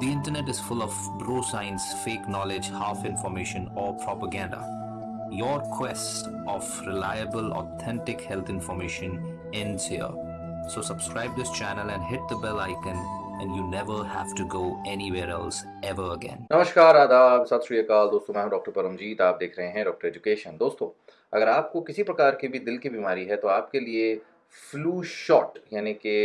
The internet is full of bro science, fake knowledge, half information, or propaganda. Your quest of reliable, authentic health information ends here. So, subscribe this channel and hit the bell icon, and you never have to go anywhere else ever again. नमस्कार आदाब सत श्री अकाल दोस्तों मैं हूं doctor Paramjit आप देख रहे हैं डॉक्टर एजुकेशन दोस्तों अगर आपको किसी प्रकार की भी दिल की बीमारी है तो आपके लिए फ्लू शॉट यानी कि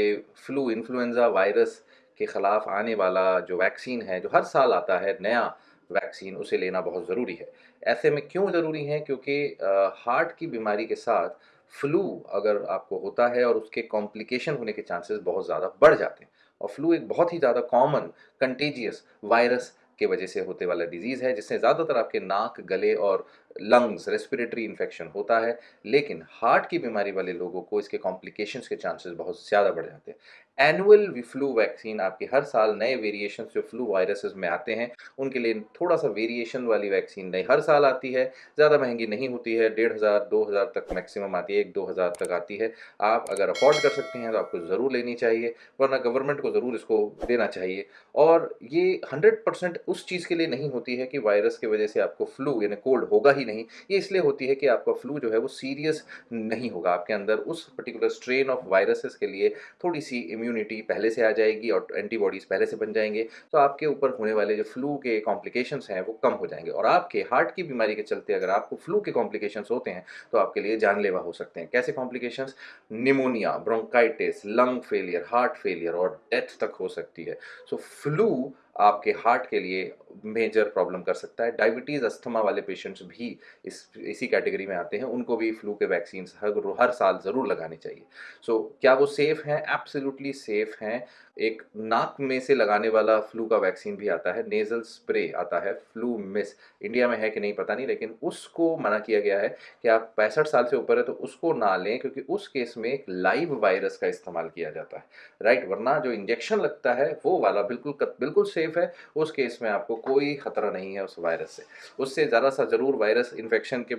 फ्लू इन्फ्लुएंजा वायरस के ख़िलाफ़ आने वाला जो वैक्सीन है, जो हर साल आता है, नया वैक्सीन, उसे लेना बहुत ज़रूरी है। ऐसे में क्यों ज़रूरी है? क्योंकि हार्ट की बीमारी के साथ फ्लू अगर आपको होता है और उसके कॉम्प्लिकेशन होने के चांसेस बहुत ज़्यादा बढ़ जाते हैं। और फ्लू एक बहुत ही ज़्यादा कॉमन कंटेजियस वायरस के वजह से होते वाला डिज़ीज़ है, जिससे ज़्यादातर आपके नाक, गले और लंग्स रेस्पिरेटरी इन्फेक्शन होता है, लेकिन हार्ट की बीमारी वाले लोगों को इसके कॉम्प्लिकेशंस के चांसेस बहुत ज़्यादा बढ़ जाते हैं। एनुअल फ्लू वैक्सीन आपकी हर साल नए वेरिएशन जो फ्लू वायरसेस में आते हैं, उनके लिए थोड़ा सा वेरिएशन वाली वैक्सीन नई हर साल आती है, ज़्यादा महँगी नहीं होती है, डेढ़ हज़ार, दो हज़ार तक मैक्सिमम आती है, एक, दो हज़ार तक आती है। आप अगर अफोर्ड कर सकते हैं तो आपको ज़रूर लेनी चाहिए, वरना गवर्नमेंट को ज़रूर इसको देना चाहिए। और ये हंड्रेड उस चीज़ के लिए नहीं होती है कि वायरस की वजह से आपको फ्लू यानी कोल्ड होगा ही नहीं ये इसलिए होती है कि आपका फ्लू जो है वो सीरियस नहीं होगा। आपके अंदर उस पर्टिकुलर स्ट्रेन ऑफ़ वायरसेस के लिए थोड़ी सी इम्यूनिटी पहले से आ जाएगी और एंटीबॉडीज़ पहले से बन जाएँगे। तो आपके ऊपर होने वाले जो फ्लू के कॉम्प्लिकेशंस हैं वो कम हो जाएँगे और आपके हार्ट की बीमारी के चलते अगर आपको फ्लू के कॉम्प्लिकेशंस होते हैं तो आपके लिए जानलेवा हो सकते हैं। कैसे complications pneumonia bronchitis lung failure heart failure और डेथ तक हो सकती है। सो so, फ्लू आपके हार्ट के लिए मेजर प्रॉब्लम कर सकता है। डायबिटीज़ अस्थमा वाले पेशेंट्स भी इस इसी कैटेगरी में आते हैं। उनको भी फ्लू के वैक्सीन हर हर साल ज़रूर लगानी चाहिए। सो so, क्या वो सेफ़ हैं? एब्सोल्युटली सेफ़ हैं। एक नाक में से लगाने वाला फ्लू का वैक्सीन भी आता है। नेज़ल स्प्रे आता है। फ्लू मिस इंडिया में है कि नहीं पता नहीं लेकिन उसको मना किया गया है कि आप पैंसठ साल से ऊपर है तो उसको ना लें क्योंकि उस केस में एक लाइव वायरस का इस्तेमाल किया जाता है। राइट वरना जो इंजेक्शन लगता है वो वाला बिल्कुल बिल्कुल सेफ़ है उस केस में आपको कोई खतरा नहीं है उस वायरस से। उससे ज़रा सा ज़रूर वायरस इन्फेक्शन के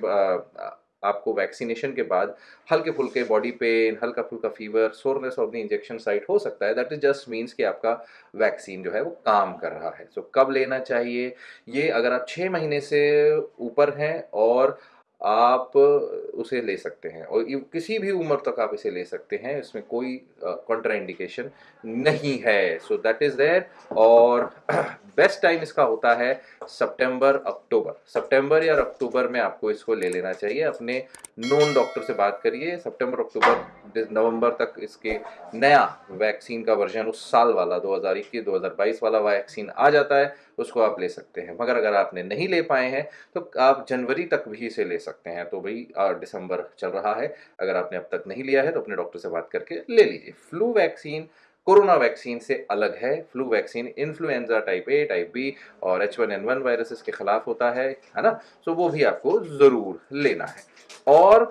आपको वैक्सीनेशन के बाद हल्के फुल्के बॉडी पेन हल्का फुल्का fever soreness of the injection site हो सकता है। दैट इज़ जस्ट मीन्स कि आपका वैक्सीन जो है वो काम कर रहा है। सो so, कब लेना चाहिए? ये अगर आप छः महीने से ऊपर हैं और आप उसे ले सकते हैं और किसी भी उम्र तक आप इसे ले सकते हैं, इसमें कोई कॉन्ट्राइंडिकेशन नहीं है। सो दैट इज़ देयर और बेस्ट टाइम इसका होता है सितंबर, अक्टूबर। सितंबर या अक्टूबर में आपको इसको ले लेना चाहिए। अपने नोन डॉक्टर से बात करिए। सितंबर, अक्टूबर नवंबर तक इसके नया वैक्सीन का वर्जन उस साल वाला 2021 2022 वाला वैक्सीन आ जाता है, उसको आप ले सकते हैं। मगर अगर आपने नहीं ले पाए हैं तो आप जनवरी तक भी इसे ले सकते हैं। तो भाई दिसंबर चल रहा है। अगर आपने अब तक नहीं लिया है तो अपने डॉक्टर से बात करके ले लीजिए। फ्लू वैक्सीन कोरोना वैक्सीन से अलग है, flu vaccine, influenza type A, type B और H one N one viruses के खिलाफ होता है है ना? सो वो भी आपको ज़रूर लेना है। और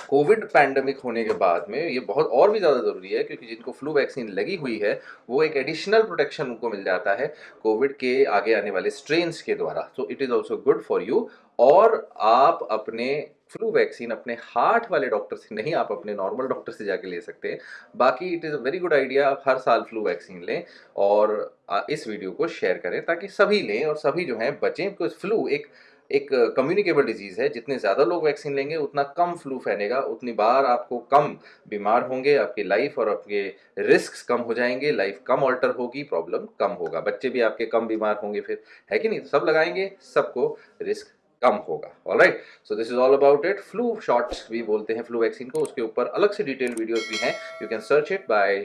कोविड पैंडमिक होने के बाद में ये बहुत और भी ज़्यादा ज़रूरी है, क्योंकि जिनको फ्लू वैक्सीन लगी हुई है, वो एक एडिशनल प्रोटेक्शन उनको मिल जाता है कोविड के आगे आने वाले स्ट्रेन्स के द्वारा। So it is also good for you और आप अपने फ्लू वैक्सीन अपने हार्ट वाले डॉक्टर से नहीं, आप अपने नॉर्मल डॉक्टर से जाके ले सकते हैं। बाकी it is a very good idea आप हर साल फ्लू वैक्सीन लें और इस वीडियो को शेयर करें ताकि सभी लें और सभी जो हैं बचें बिकॉज़ फ्लू एक एक कम्युनिकेबल डिज़ीज़ है। जितने ज़्यादा लोग वैक्सीन लेंगे, उतना कम फ्लू फैलेगा। उतनी बार आपको कम बीमार होंगे, आपकी लाइफ और आपके रिस्क कम हो जाएँगे। लाइफ कम ऑल्टर होगी प्रॉब्लम कम होगा। बच्चे भी आपके कम बीमार होंगे फिर। है कि नहीं? सब लगाएँगे, सबको रिस्क कम होगा। All right so this is all about it flu shots भी बोलते हैं फ्लू वैक्सीन को। उसके ऊपर अलग से डिटेल वीडियोस भी हैं। You can search it by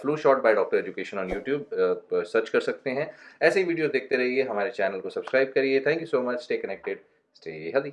flu shot by doctor education on YouTube search कर सकते हैं। ऐसे ही वीडियो देखते रहिए। हमारे चैनल को सब्सक्राइब करिए। Thank you so much stay connected stay healthy